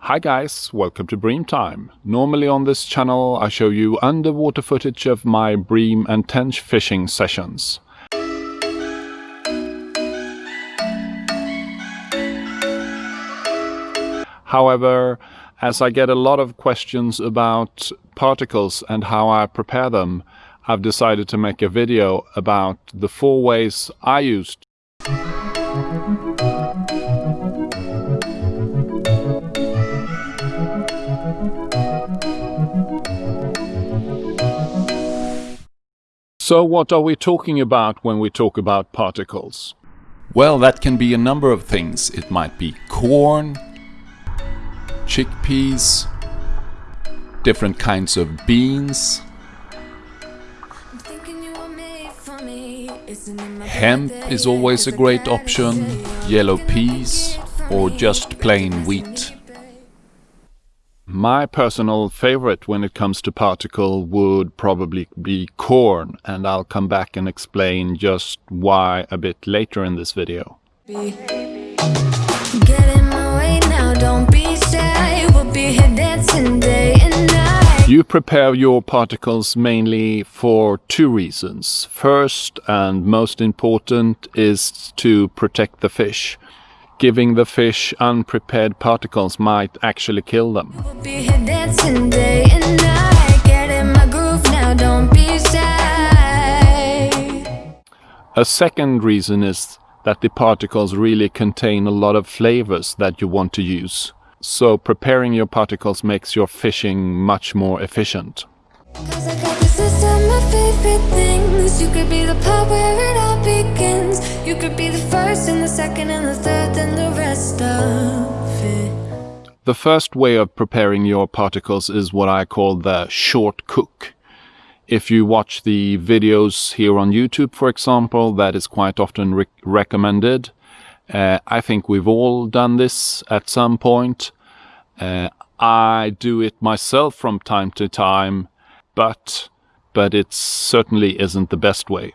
Hi guys, welcome to Bream Time. Normally on this channel I show you underwater footage of my bream and tench fishing sessions. However, as I get a lot of questions about particles and how I prepare them, I've decided to make a video about the four ways I used So what are we talking about when we talk about particles? Well, that can be a number of things. It might be corn, chickpeas, different kinds of beans, hemp is always a great option, yellow peas or just plain wheat. My personal favorite when it comes to particle would probably be corn and I'll come back and explain just why a bit later in this video. You prepare your particles mainly for two reasons. First and most important is to protect the fish giving the fish unprepared particles might actually kill them. A second reason is that the particles really contain a lot of flavors that you want to use. So preparing your particles makes your fishing much more efficient. You could be the part where it all begins You could be the first and the second and the third and the rest of it The first way of preparing your particles is what I call the short cook. If you watch the videos here on YouTube, for example, that is quite often re recommended. Uh, I think we've all done this at some point. Uh, I do it myself from time to time, but but it certainly isn't the best way.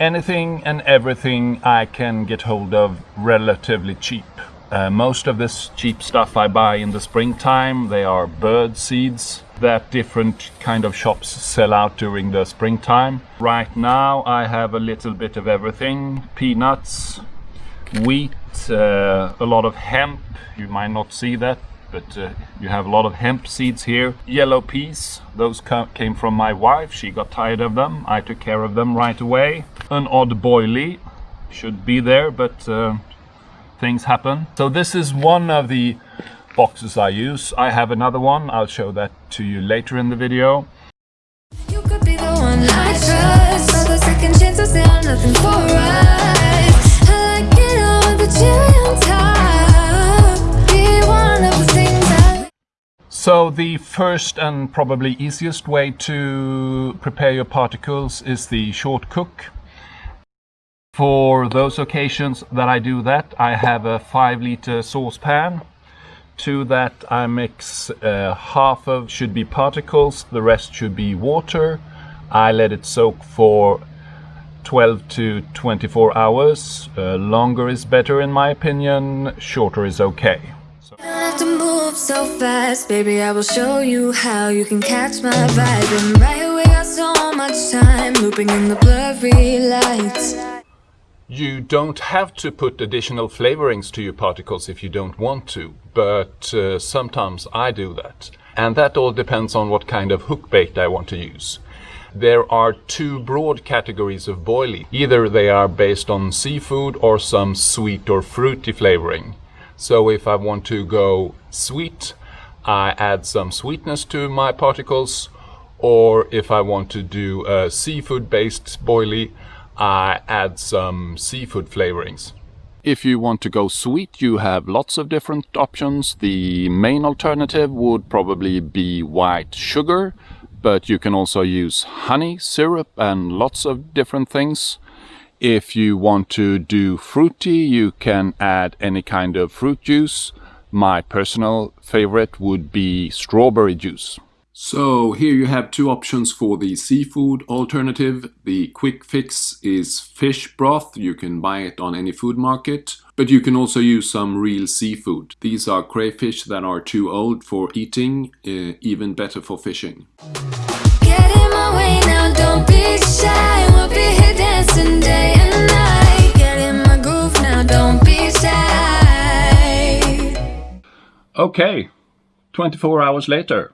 anything and everything I can get hold of relatively cheap. Uh, most of this cheap stuff I buy in the springtime. They are bird seeds that different kind of shops sell out during the springtime. Right now I have a little bit of everything. Peanuts, wheat, uh, a lot of hemp. You might not see that but uh, you have a lot of hemp seeds here. Yellow peas, those came from my wife. She got tired of them. I took care of them right away. An odd boilie should be there, but uh, things happen. So this is one of the boxes I use. I have another one. I'll show that to you later in the video. You could be the one I trust. Nothing for us. So the first and probably easiest way to prepare your particles is the short cook. For those occasions that I do that, I have a 5 liter saucepan. To that I mix uh, half of should be particles, the rest should be water. I let it soak for 12 to 24 hours. Uh, longer is better in my opinion, shorter is okay so fast. Baby, I will show you how you can catch my vibe. And right away got so much time Looping in the blurry lights. You don't have to put additional flavorings to your particles if you don't want to But uh, sometimes I do that. And that all depends on what kind of hook bait I want to use. There are two broad categories of boilie. Either they are based on seafood or some sweet or fruity flavoring. So if I want to go sweet, I add some sweetness to my particles. Or if I want to do a seafood-based boilie, I add some seafood flavorings. If you want to go sweet, you have lots of different options. The main alternative would probably be white sugar, but you can also use honey, syrup and lots of different things. If you want to do fruity, you can add any kind of fruit juice. My personal favorite would be strawberry juice. So here you have two options for the seafood alternative. The quick fix is fish broth. You can buy it on any food market. But you can also use some real seafood. These are crayfish that are too old for eating, uh, even better for fishing. Dancing day and night. Get in my groove now, don't be shy. Okay, 24 hours later,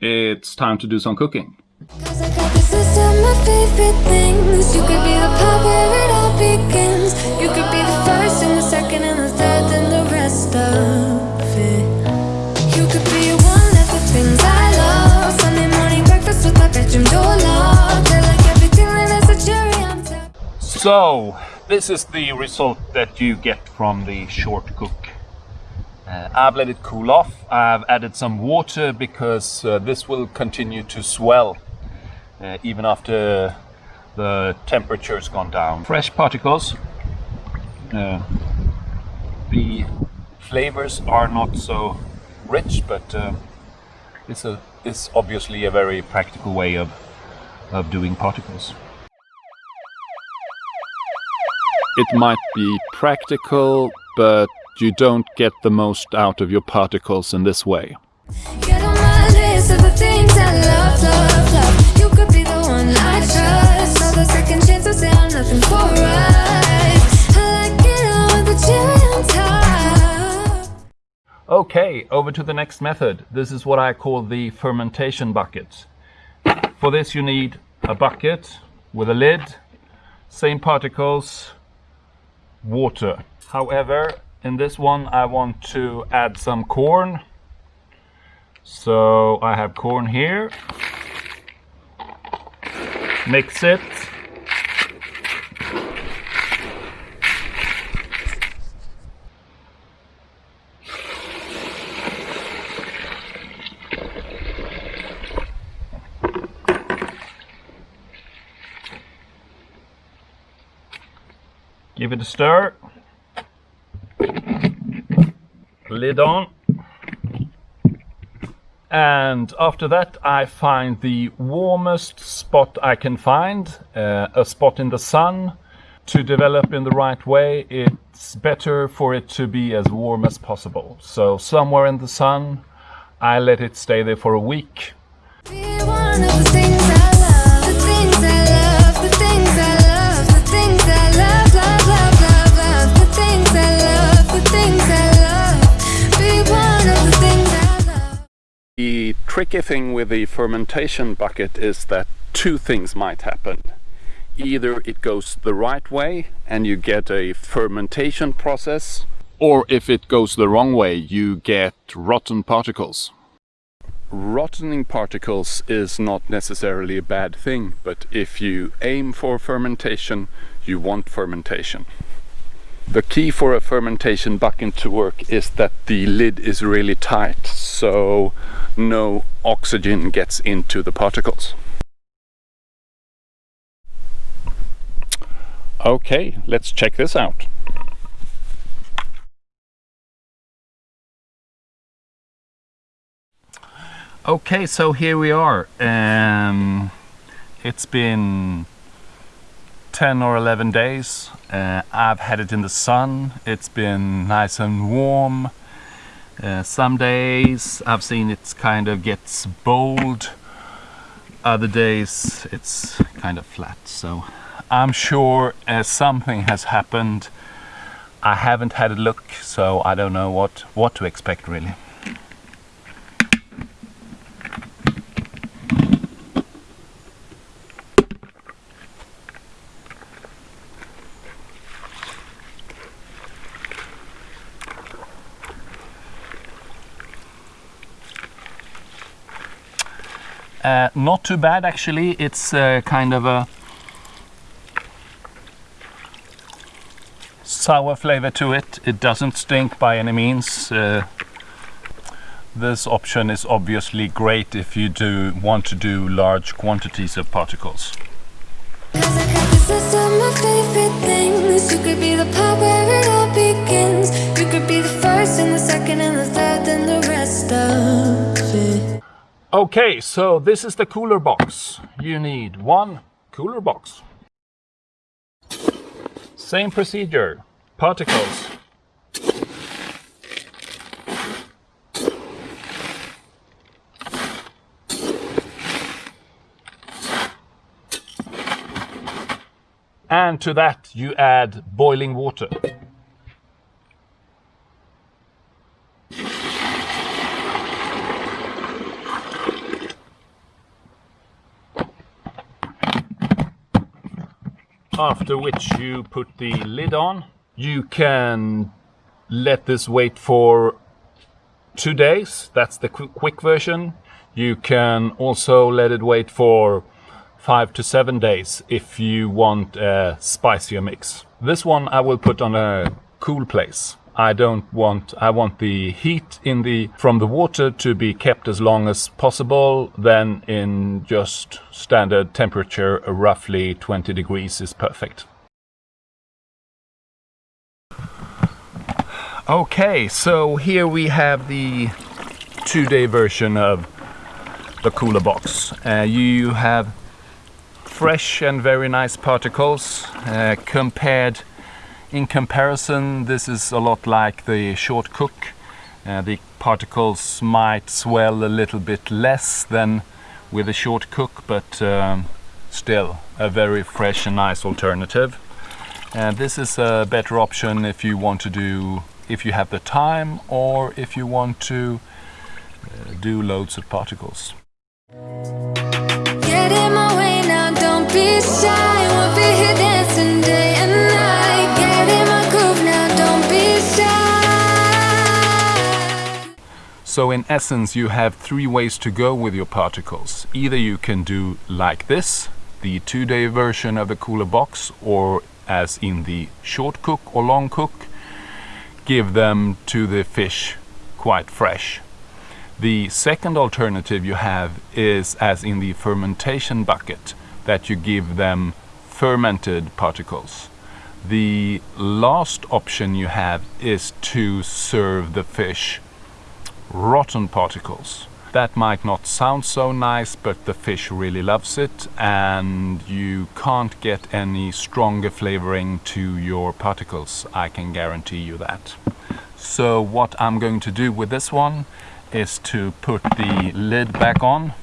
it's time to do some cooking. Cause I got the system of favorite things. You could be the part where it all begins. You could be the first and the second and the third and the rest of it. You could be one of the things I love. Sunday morning breakfast with my bedroom door So, this is the result that you get from the short cook. Uh, I've let it cool off. I've added some water because uh, this will continue to swell uh, even after the temperature's gone down. Fresh particles. Uh, the flavors are not so rich, but uh, it's a it's obviously a very practical way of of doing particles. It might be practical, but you don't get the most out of your particles in this way. Get on my list of the things I love, love, love. You could be the one I trust. All the second chances say I'm nothing for us. I like it all with the cherry on top. Okay, over to the next method. This is what I call the fermentation bucket. For this you need a bucket with a lid, same particles, water. However, in this one I want to add some corn. So I have corn here. Mix it. Give it a stir. Lid on. And after that, I find the warmest spot I can find, uh, a spot in the sun. To develop in the right way, it's better for it to be as warm as possible. So somewhere in the sun, I let it stay there for a week. Tricky thing with the fermentation bucket is that two things might happen. Either it goes the right way and you get a fermentation process, or if it goes the wrong way, you get rotten particles. Rottening particles is not necessarily a bad thing, but if you aim for fermentation, you want fermentation. The key for a fermentation bucket to work is that the lid is really tight, so no oxygen gets into the particles. Okay, let's check this out. Okay, so here we are. Um, it's been 10 or 11 days. Uh, I've had it in the sun. It's been nice and warm. Uh, some days I've seen it kind of gets bold. Other days it's kind of flat. So I'm sure uh, something has happened. I haven't had a look, so I don't know what, what to expect really. Uh, not too bad actually. It's uh, kind of a sour flavor to it. It doesn't stink by any means. Uh, this option is obviously great if you do want to do large quantities of particles. Begins. You could be the first and the second and the third and the rest of. Okay, so this is the cooler box. You need one cooler box. Same procedure. Particles. And to that you add boiling water. After which you put the lid on. You can let this wait for two days. That's the qu- quick version. You can also let it wait for five to seven days if you want a spicier mix. This one I will put on a cool place. I don't want I want the heat in the from the water to be kept as long as possible then in just standard temperature roughly 20 degrees is perfect. Okay, so here we have the two-day version of the cooler box. Uh, you have fresh and very nice particles uh, compared in comparison this is a lot like the short cook. Uh, the particles might swell a little bit less than with a short cook but um, still a very fresh and nice alternative. And this is a better option if you want to do if you have the time or if you want to uh, do loads of particles. Get in my way now, don't be shy. We'll be So in essence you have three ways to go with your particles. Either you can do like this, the two-day version of the cooler box, or as in the short cook or long cook, give them to the fish quite fresh. The second alternative you have is as in the fermentation bucket, that you give them fermented particles. The last option you have is to serve the fish rotten particles. That might not sound so nice, but the fish really loves it, and you can't get any stronger flavoring to your particles. I can guarantee you that. So what I'm going to do with this one is to put the lid back on,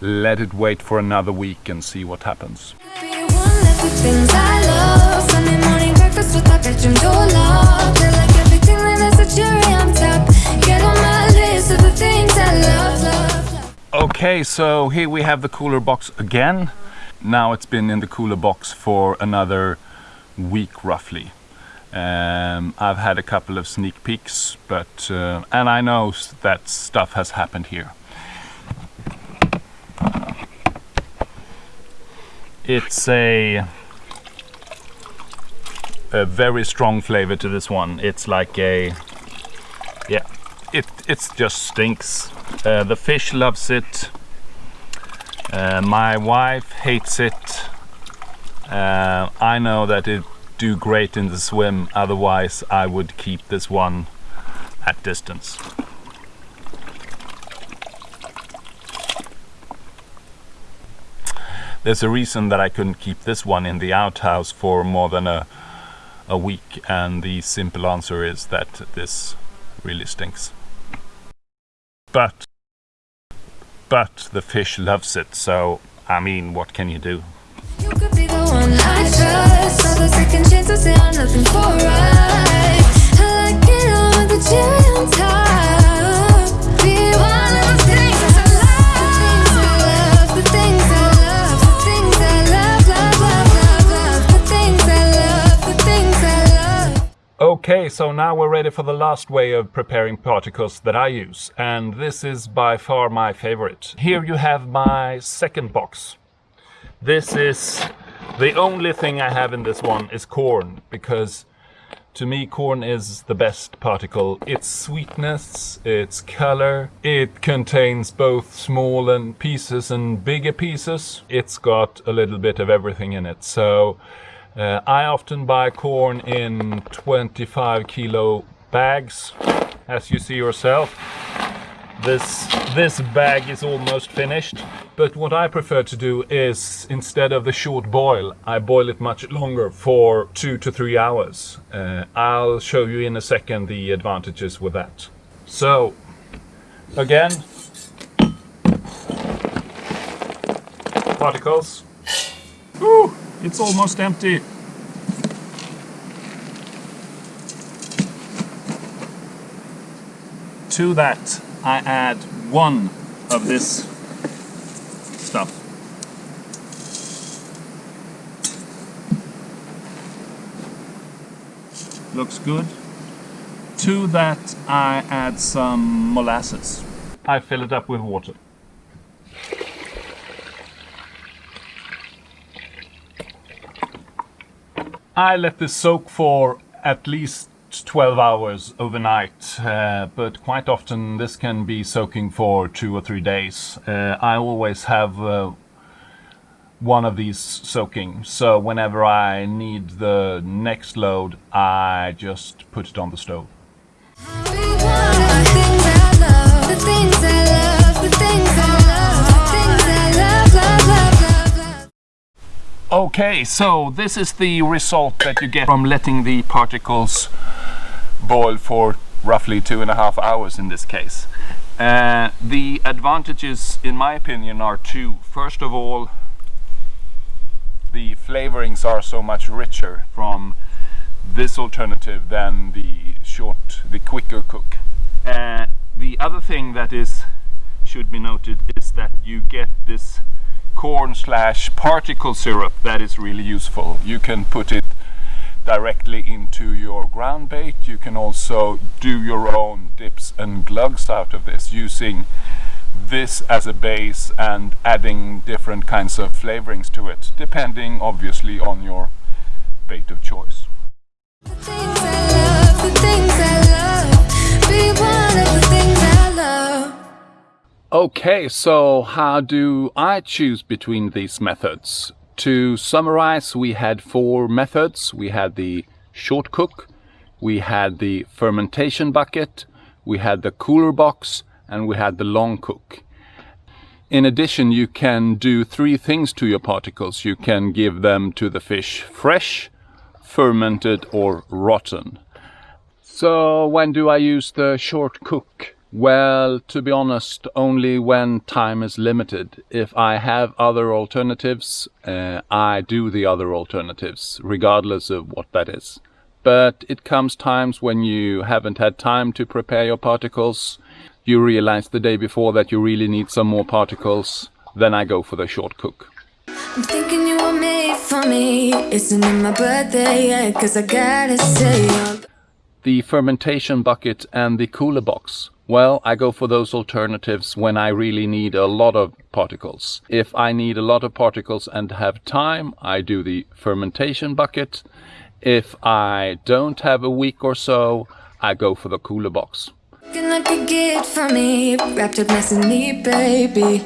let it wait for another week and see what happens. Okay, so here we have the cooler box again. Now it's been in the cooler box for another week roughly. Um, I've had a couple of sneak peeks, but uh, and I know that stuff has happened here. It's a a very strong flavor to this one. It's like a yeah, it it just stinks. Uh, the fish loves it. Uh, my wife hates it. Uh, I know that it do great in the swim. Otherwise, I would keep this one at distance. There's a reason that I couldn't keep this one in the outhouse for more than a a week, and the simple answer is that this really stinks. But but the fish loves it, so I mean, what can you do? You so now we're ready for the last way of preparing particles that I use, and this is by far my favorite. Here you have my second box. This is the only thing I have in this one is corn because To me, corn is the best particle. Its sweetness, its color, it contains both small and pieces and bigger pieces. It's got a little bit of everything in it. So uh, I often buy corn in 25 kilo bags, as you see yourself. This, this bag is almost finished, but what I prefer to do is instead of the short boil, I boil it much longer for two to three hours. Uh, I'll show you in a second the advantages with that. So, again, particles. Ooh, it's almost empty. To that, I add one of this stuff. Looks good. To that I add some molasses. I fill it up with water. I let this soak for at least 12 hours overnight, uh, but quite often this can be soaking for two or three days. Uh, I always have uh, one of these soaking, so whenever I need the next load, I just put it on the stove. Okay, so this is the result that you get from letting the particles boil for roughly two and a half hours in this case. Uh, the advantages, in my opinion, are two. First of all, the flavorings are so much richer from this alternative than the short, the quicker cook. Uh, the other thing that is should be noted is that you get this corn slash particle syrup that is really useful. You can put it directly into your ground bait. You can also do your own dips and glugs out of this using this as a base and adding different kinds of flavorings to it, depending obviously on your bait of choice. Okay, so how do I choose between these methods? To summarize, we had four methods. We had the short cook, we had the fermentation bucket, we had the cooler box, and we had the long cook. In addition, you can do three things to your particles. You can give them to the fish fresh, fermented, or rotten. So when do I use the short cook? Well, to be honest, only when time is limited. If I have other alternatives, uh, I do the other alternatives, regardless of what that is. But it comes times when you haven't had time to prepare your particles. You realize the day before that you really need some more particles. Then I go for the short cook. I'm thinking you were made for me. Isn't it my birthday yet? Cause I gotta say, the fermentation bucket and the cooler box. Well, I go for those alternatives when I really need a lot of particles. If I need a lot of particles and have time, I do the fermentation bucket. If I don't have a week or so, I go for the cooler box. looking like a gift for me. Wrapped up nice and neat, baby.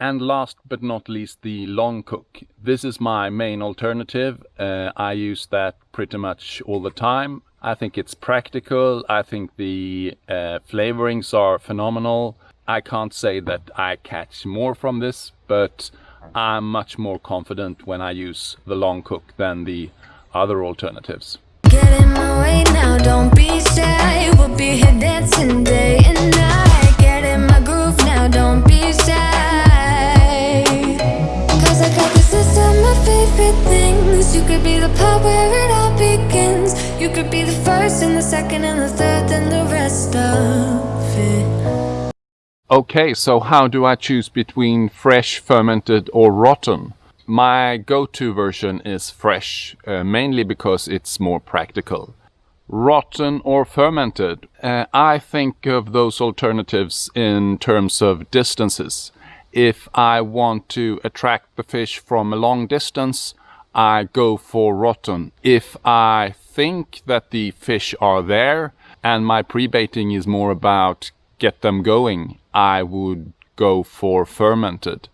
And last but not least, the long cook. This is my main alternative. Uh, I use that pretty much all the time. I think it's practical. I think the uh, flavorings are phenomenal. I can't say that I catch more from this, but I'm much more confident when I use the long cook than the other alternatives. You could be the first and the second and the third and the rest of it. Okay, so how do I choose between fresh, fermented, or rotten? My go-to version is fresh, uh, mainly because it's more practical. Rotten or fermented? Uh, I think of those alternatives in terms of distances. If I want to attract the fish from a long distance, I go for rotten. If I think that the fish are there and my pre-baiting is more about get them going, I would go for fermented.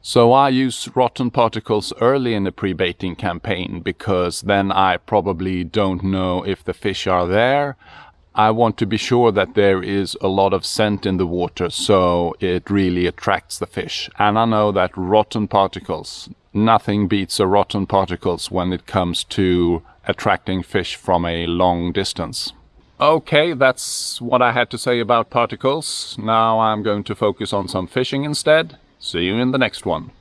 So I use rotten particles early in the pre-baiting campaign because then I probably don't know if the fish are there. I want to be sure that there is a lot of scent in the water so it really attracts the fish. And I know that rotten particles, nothing beats a rotten particles when it comes to attracting fish from a long distance. Okay, that's what I had to say about particles. Now I'm going to focus on some fishing instead. See you in the next one.